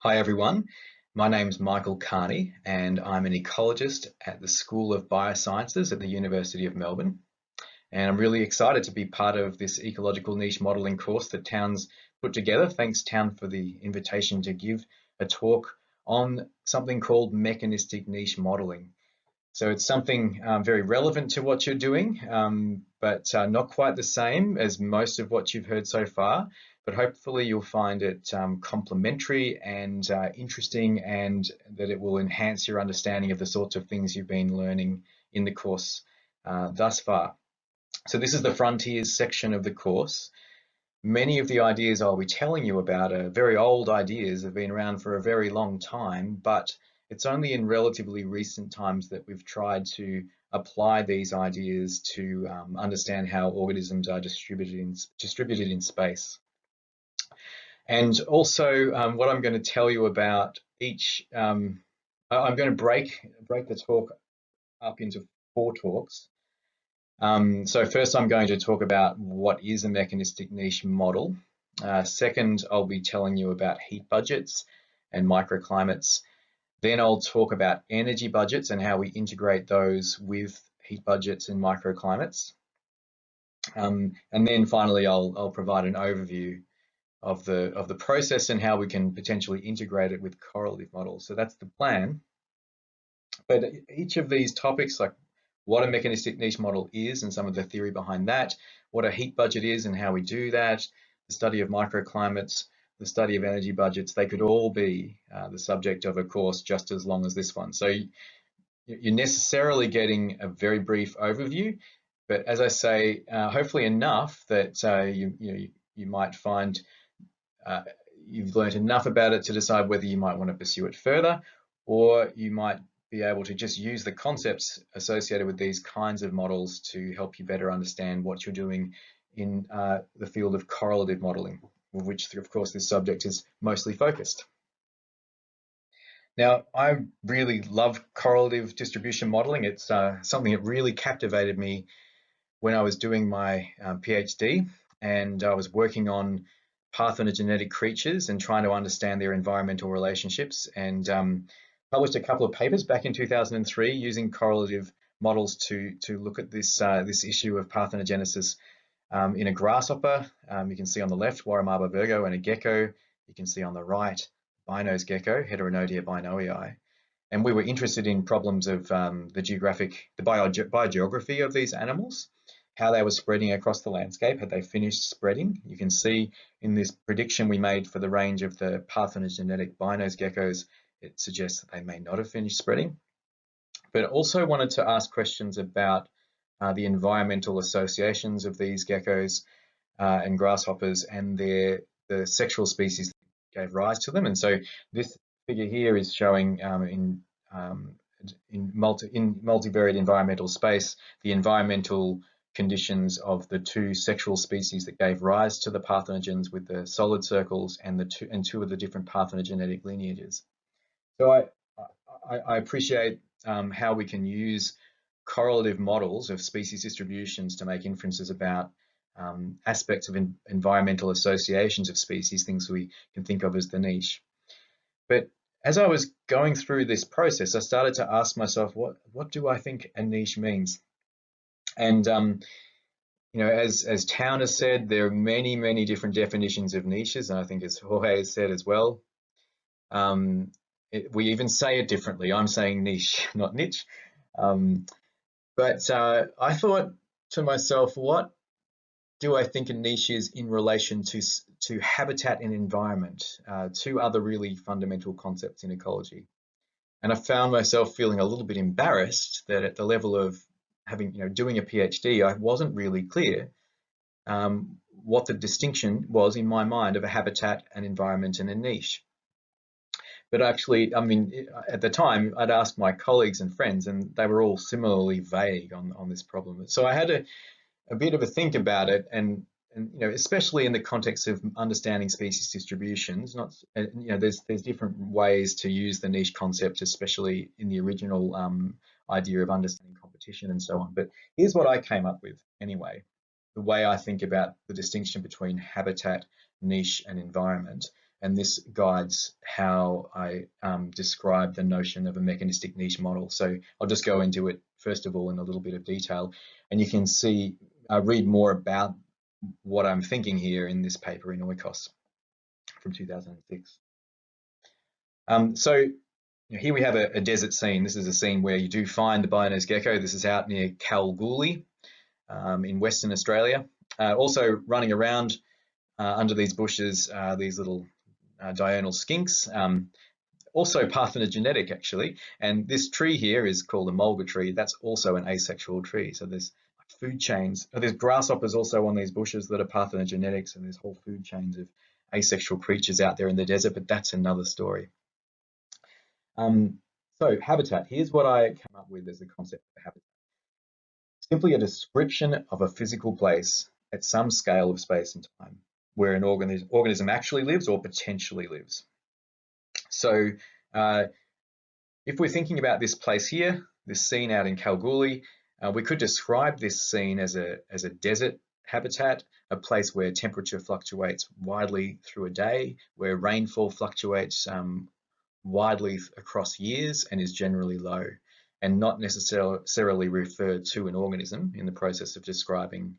Hi everyone, my name is Michael Kearney and I'm an ecologist at the School of Biosciences at the University of Melbourne. And I'm really excited to be part of this ecological niche modelling course that Town's put together. Thanks Town for the invitation to give a talk on something called mechanistic niche modelling. So it's something um, very relevant to what you're doing, um, but uh, not quite the same as most of what you've heard so far but hopefully you'll find it um, complementary and uh, interesting and that it will enhance your understanding of the sorts of things you've been learning in the course uh, thus far. So this is the frontiers section of the course. Many of the ideas I'll be telling you about are very old ideas, have been around for a very long time, but it's only in relatively recent times that we've tried to apply these ideas to um, understand how organisms are distributed in, distributed in space. And also um, what I'm going to tell you about each, um, I'm going to break, break the talk up into four talks. Um, so first I'm going to talk about what is a mechanistic niche model. Uh, second, I'll be telling you about heat budgets and microclimates. Then I'll talk about energy budgets and how we integrate those with heat budgets and microclimates. Um, and then finally, I'll, I'll provide an overview of the of the process and how we can potentially integrate it with correlative models. So that's the plan. But each of these topics, like what a mechanistic niche model is and some of the theory behind that, what a heat budget is and how we do that, the study of microclimates, the study of energy budgets, they could all be uh, the subject of a course just as long as this one. So you're necessarily getting a very brief overview, but as I say, uh, hopefully enough that uh, you, you, you might find uh, you've learned enough about it to decide whether you might want to pursue it further, or you might be able to just use the concepts associated with these kinds of models to help you better understand what you're doing in uh, the field of correlative modeling, which of course this subject is mostly focused. Now, I really love correlative distribution modeling. It's uh, something that really captivated me when I was doing my uh, PhD and I was working on parthenogenetic creatures and trying to understand their environmental relationships and um, published a couple of papers back in 2003 using correlative models to, to look at this, uh, this issue of parthenogenesis um, in a grasshopper. Um, you can see on the left, Warramaba virgo and a gecko. You can see on the right, Bynoe's gecko, Heteronotia binoei. And we were interested in problems of um, the geographic, the bio biogeography of these animals how they were spreading across the landscape. Had they finished spreading? You can see in this prediction we made for the range of the parthenogenetic Bynoe's geckos, it suggests that they may not have finished spreading. But also wanted to ask questions about uh, the environmental associations of these geckos uh, and grasshoppers and their the sexual species that gave rise to them. And so this figure here is showing um, in um, in, multi, in multivariate environmental space the environmental conditions of the two sexual species that gave rise to the parthenogens with the solid circles and the two and two of the different parthenogenetic lineages. So I, I, I appreciate um, how we can use correlative models of species distributions to make inferences about um, aspects of environmental associations of species, things we can think of as the niche. But as I was going through this process, I started to ask myself, what, what do I think a niche means? And um, you know, as as Town has said, there are many, many different definitions of niches, and I think as Jorge has said as well. Um, it, we even say it differently. I'm saying niche, not niche. Um, but uh, I thought to myself, what do I think a niche is in relation to to habitat and environment, uh, two other really fundamental concepts in ecology? And I found myself feeling a little bit embarrassed that at the level of having, you know, doing a PhD, I wasn't really clear um, what the distinction was in my mind of a habitat, an environment, and a niche. But actually, I mean, at the time, I'd asked my colleagues and friends, and they were all similarly vague on, on this problem. So I had a, a bit of a think about it, and and you know, especially in the context of understanding species distributions, not you know, there's there's different ways to use the niche concept, especially in the original um, idea of understanding competition and so on. But here's what I came up with anyway, the way I think about the distinction between habitat, niche and environment. and this guides how I um, describe the notion of a mechanistic niche model. So I'll just go into it first of all in a little bit of detail, and you can see, uh, read more about what I'm thinking here in this paper in Oikos from 2006. Um, so here we have a, a, desert scene. This is a scene where you do find the Bynoe's gecko. This is out near Kalgoorlie um, in Western Australia. Uh, also running around uh, under these bushes, uh, these little uh, diurnal skinks. Um, also parthenogenetic actually, and this tree here is called a mulga tree. That's also an asexual tree. So there's food chains. There's grasshoppers also on these bushes that are parthenogenetics, and there's whole food chains of asexual creatures out there in the desert, but that's another story. Um, so habitat, here's what I come up with as the concept of habitat. Simply a description of a physical place at some scale of space and time where an organism, organism actually lives or potentially lives. So uh, if we're thinking about this place here, this scene out in Kalgoorlie, uh, we could describe this scene as a, as a desert habitat, a place where temperature fluctuates widely through a day, where rainfall fluctuates um, widely across years and is generally low, and not necessarily referred to an organism in the process of describing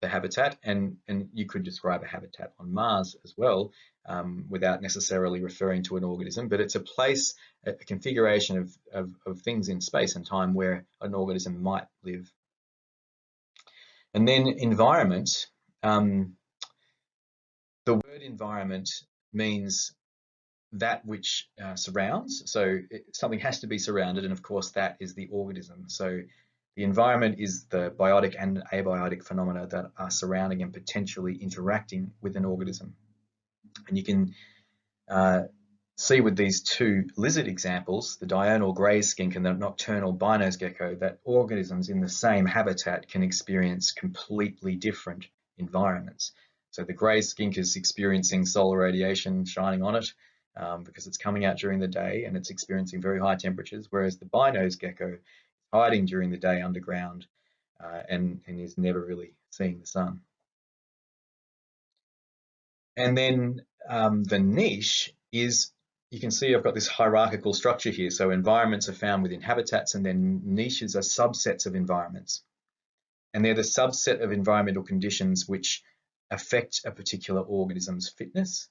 the habitat. And, and you could describe a habitat on Mars as well um, without necessarily referring to an organism, but it's a place, a configuration of, of, of things in space and time where an organism might live. And then environment, um, the word environment means that which uh, surrounds. So it, something has to be surrounded, and of course that is the organism. So the environment is the biotic and abiotic phenomena that are surrounding and potentially interacting with an organism. And you can uh, see with these two lizard examples, the diurnal grey skink and the nocturnal Bynoe's gecko, that organisms in the same habitat can experience completely different environments. So the grey skink is experiencing solar radiation shining on it, um, because it's coming out during the day and it's experiencing very high temperatures, whereas the Bynoe's gecko is hiding during the day underground uh, and, and is never really seeing the sun. And then um, the niche is, you can see I've got this hierarchical structure here. So environments are found within habitats and then niches are subsets of environments. And they're the subset of environmental conditions which affect a particular organism's fitness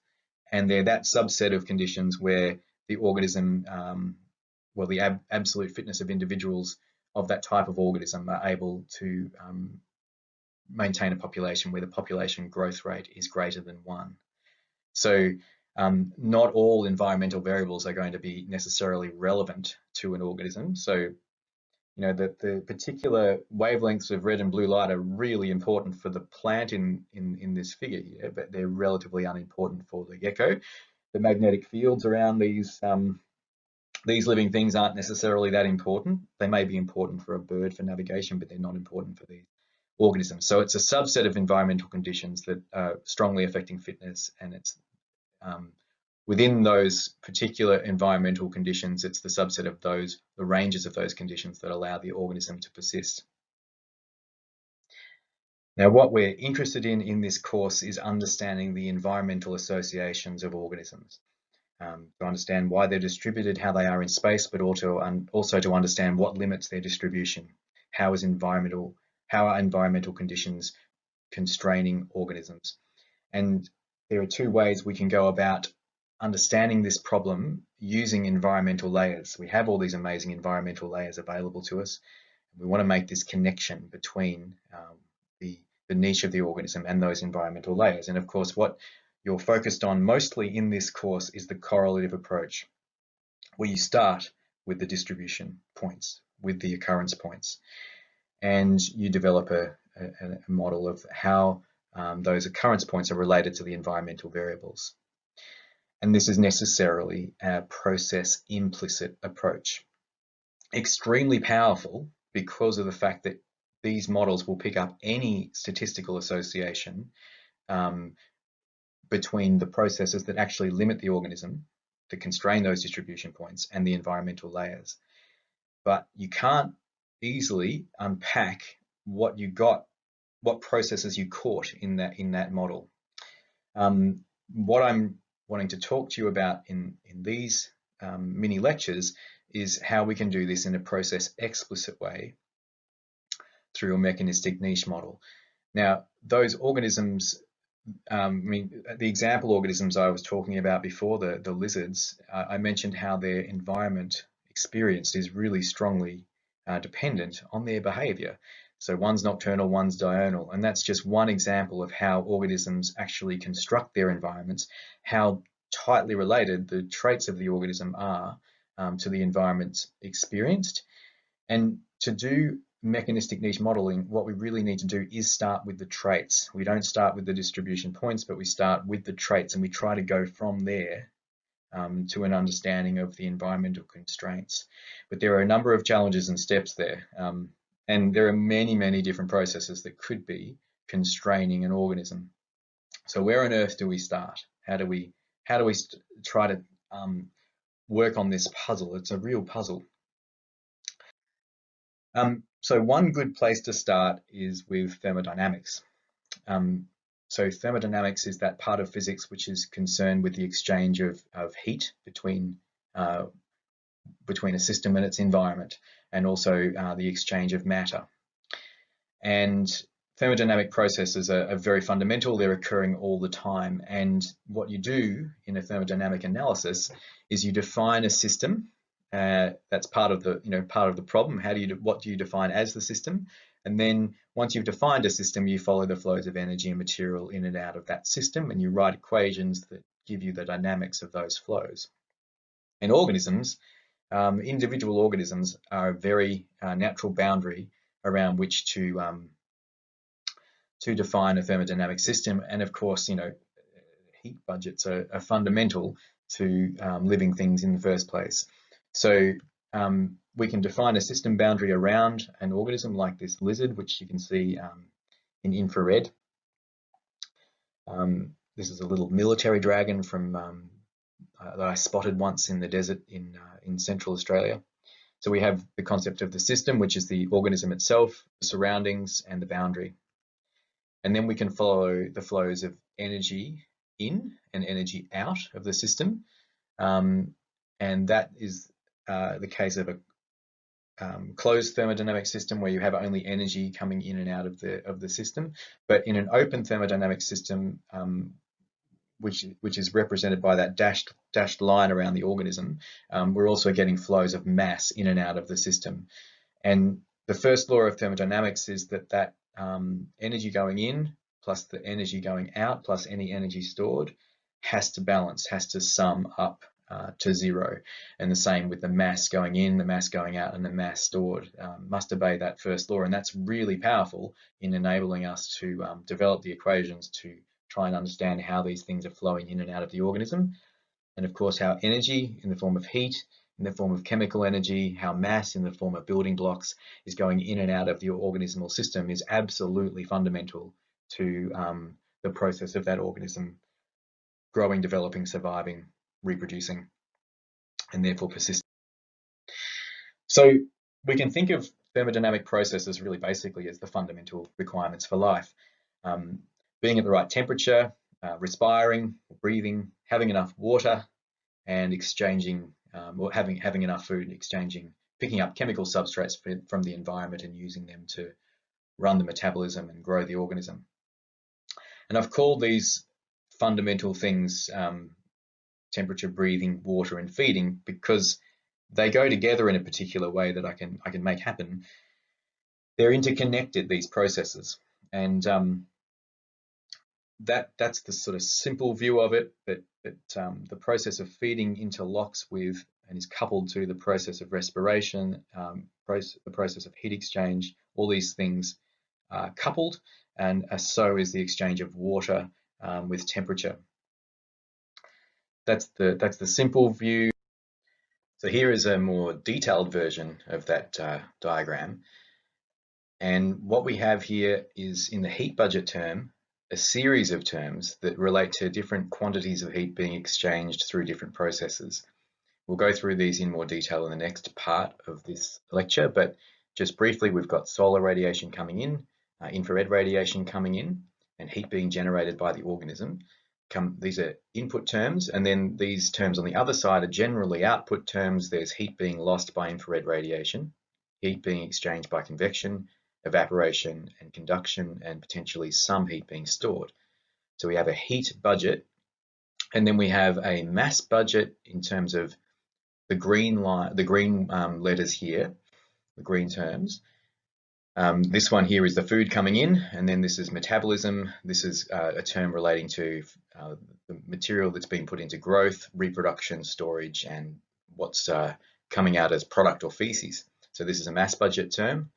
and they're that subset of conditions where the organism, um, well, the ab absolute fitness of individuals of that type of organism are able to um, maintain a population where the population growth rate is greater than one. So um, not all environmental variables are going to be necessarily relevant to an organism. So you know, the, the particular wavelengths of red and blue light are really important for the plant in, in, in this figure here, but they're relatively unimportant for the gecko. The magnetic fields around these um, these living things aren't necessarily that important. They may be important for a bird for navigation, but they're not important for these organisms. So it's a subset of environmental conditions that are strongly affecting fitness and it's um, within those particular environmental conditions, it's the subset of those, the ranges of those conditions that allow the organism to persist. Now, what we're interested in in this course is understanding the environmental associations of organisms. Um, to understand why they're distributed, how they are in space, but also, um, also to understand what limits their distribution. How is environmental, how are environmental conditions constraining organisms? And there are two ways we can go about understanding this problem using environmental layers. We have all these amazing environmental layers available to us. We want to make this connection between um, the, the niche of the organism and those environmental layers. And of course, what you're focused on mostly in this course is the correlative approach, where you start with the distribution points, with the occurrence points, and you develop a, a, a model of how um, those occurrence points are related to the environmental variables and this is necessarily a process implicit approach. Extremely powerful because of the fact that these models will pick up any statistical association um, between the processes that actually limit the organism, to constrain those distribution points, and the environmental layers. But you can't easily unpack what you got, what processes you caught in that in that model. Um, what I'm wanting to talk to you about in, in these um, mini lectures is how we can do this in a process explicit way through a mechanistic niche model. Now, those organisms, um, I mean, the example organisms I was talking about before, the, the lizards, uh, I mentioned how their environment experienced is really strongly uh, dependent on their behavior. So one's nocturnal, one's diurnal, and that's just one example of how organisms actually construct their environments, how tightly related the traits of the organism are um, to the environment experienced. And to do mechanistic niche modeling, what we really need to do is start with the traits. We don't start with the distribution points, but we start with the traits and we try to go from there um, to an understanding of the environmental constraints. But there are a number of challenges and steps there. Um, and there are many, many different processes that could be constraining an organism. So where on earth do we start? How do we, how do we try to um, work on this puzzle? It's a real puzzle. Um, so one good place to start is with thermodynamics. Um, so thermodynamics is that part of physics which is concerned with the exchange of, of heat between, uh, between a system and its environment, and also uh, the exchange of matter. And thermodynamic processes are, are, very fundamental. They're occurring all the time. And what you do in a thermodynamic analysis is you define a system uh, that's part of the you know part of the problem. How do you what do you define as the system? And then once you've defined a system, you follow the flows of energy and material in and out of that system, and you write equations that give you the dynamics of those flows. In organisms, um, individual organisms are a very uh, natural boundary around which to um, to define a thermodynamic system. And of course, you know, heat budgets are, are fundamental to um, living things in the first place. So um, we can define a system boundary around an organism like this lizard, which you can see um, in infrared. Um, this is a little military dragon from uh, that I spotted once in the desert in uh, in Central Australia. So we have the concept of the system, which is the organism itself, the surroundings, and the boundary. And then we can follow the flows of energy in and energy out of the system. Um, and that is uh, the case of a um, closed thermodynamic system where you have only energy coming in and out of the of the system. But in an open thermodynamic system, um, which which is represented by that dashed dashed line around the organism, um, we're also getting flows of mass in and out of the system. And the first law of thermodynamics is that that um, energy going in plus the energy going out plus any energy stored has to balance, has to sum up uh, to zero. And the same with the mass going in, the mass going out, and the mass stored um, must obey that first law. And that's really powerful in enabling us to um, develop the equations to try and understand how these things are flowing in and out of the organism. And of course, how energy in the form of heat, in the form of chemical energy, how mass in the form of building blocks is going in and out of the organismal system is absolutely fundamental to um, the process of that organism growing, developing, surviving, reproducing, and therefore persisting. So we can think of thermodynamic processes really basically as the fundamental requirements for life. Um, being at the right temperature, uh, respiring, breathing, having enough water, and exchanging, um, or having, having enough food, exchanging, picking up chemical substrates from the environment and using them to run the metabolism and grow the organism. And I've called these fundamental things um, temperature, breathing, water, and feeding because they go together in a particular way that I can I can make happen. They're interconnected these processes, and um, that that's the sort of simple view of it. That that um, the process of feeding interlocks with and is coupled to the process of respiration, um, process, the process of heat exchange. All these things are coupled, and uh, so is the exchange of water um, with temperature that's the that's the simple view. So here is a more detailed version of that uh, diagram. And what we have here is in the heat budget term, a series of terms that relate to different quantities of heat being exchanged through different processes. We'll go through these in more detail in the next part of this lecture, but just briefly, we've got solar radiation coming in, uh, infrared radiation coming in, and heat being generated by the organism. come, these are input terms, and then these terms on the other side are generally output terms. There's heat being lost by infrared radiation, heat being exchanged by convection, evaporation and conduction, and potentially some heat being stored. So we have a heat budget, and then we have a mass budget in terms of the green line, the green um, letters here, the green terms, um, this one here is the food coming in, and then this is metabolism. This is uh, a term relating to uh, the material that's being put into growth, reproduction, storage, and what's uh, coming out as product or feces. So this is a mass budget term.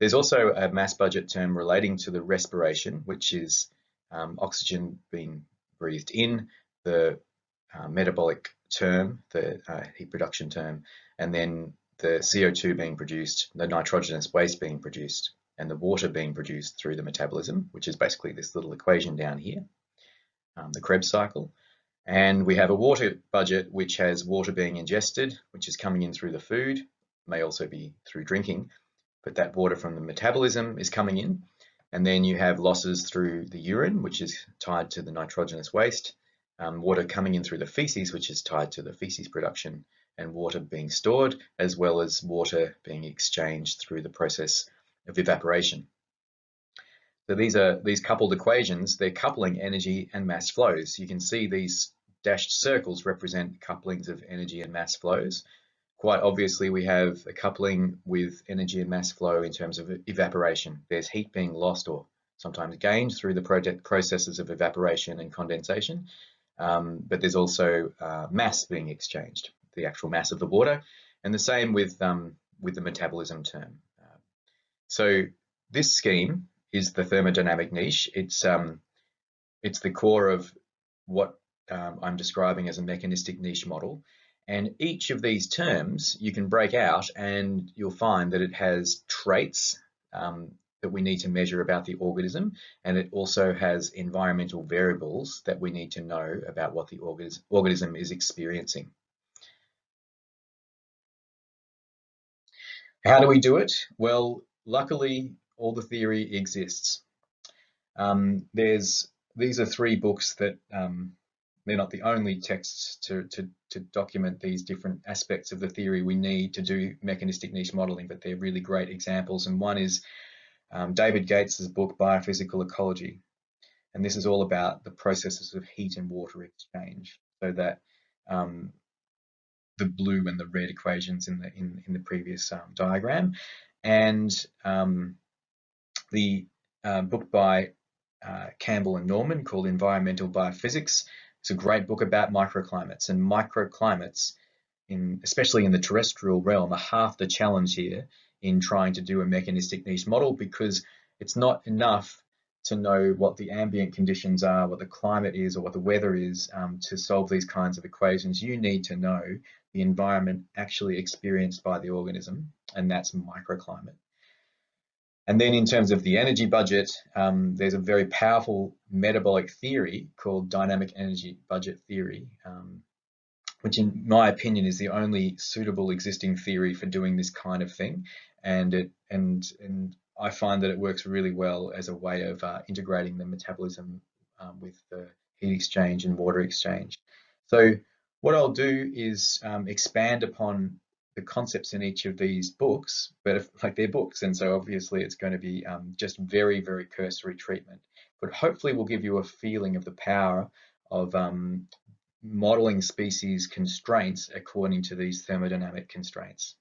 There's also a mass budget term relating to the respiration, which is um, oxygen being breathed in, the uh, metabolic term, the uh, heat production term, and then the CO2 being produced, the nitrogenous waste being produced, and the water being produced through the metabolism, which is basically this little equation down here, um, the Krebs cycle. And we have a water budget which has water being ingested, which is coming in through the food, may also be through drinking, but that water from the metabolism is coming in. And then you have losses through the urine, which is tied to the nitrogenous waste, um, water coming in through the feces, which is tied to the feces production, and water being stored, as well as water being exchanged through the process of evaporation. So these are these coupled equations, they're coupling energy and mass flows. You can see these dashed circles represent couplings of energy and mass flows. Quite obviously, we have a coupling with energy and mass flow in terms of evaporation. There's heat being lost or sometimes gained through the processes of evaporation and condensation, um, but there's also uh, mass being exchanged the actual mass of the water, and the same with um, with the metabolism term. Uh, so this scheme is the thermodynamic niche. It's um, it's the core of what um, I'm describing as a mechanistic niche model. And each of these terms you can break out and you'll find that it has traits um, that we need to measure about the organism. And it also has environmental variables that we need to know about what the organism is experiencing. How do we do it? Well, luckily, all the theory exists. Um, there's these are three books that um, they're not the only texts to, to, to, document these different aspects of the theory we need to do mechanistic niche modeling, but they're really great examples. And one is um, David Gates's book, Biophysical Ecology. And this is all about the processes of heat and water exchange so that um, the blue and the red equations in the in, in the previous um, diagram. And um, the uh, book by uh, Campbell and Norman called Environmental Biophysics. It's a great book about microclimates and microclimates, in, especially in the terrestrial realm, are half the challenge here in trying to do a mechanistic niche model because it's not enough to know what the ambient conditions are, what the climate is, or what the weather is um, to solve these kinds of equations. You need to know the environment actually experienced by the organism, and that's microclimate. And then in terms of the energy budget, um, there's a very powerful metabolic theory called dynamic energy budget theory, um, which in my opinion is the only suitable existing theory for doing this kind of thing. And it and and I find that it works really well as a way of uh, integrating the metabolism um, with the heat exchange and water exchange. So what I'll do is um, expand upon the concepts in each of these books, but if, like they're books, and so obviously it's going to be um, just very, very cursory treatment. But hopefully will give you a feeling of the power of um, modeling species constraints according to these thermodynamic constraints.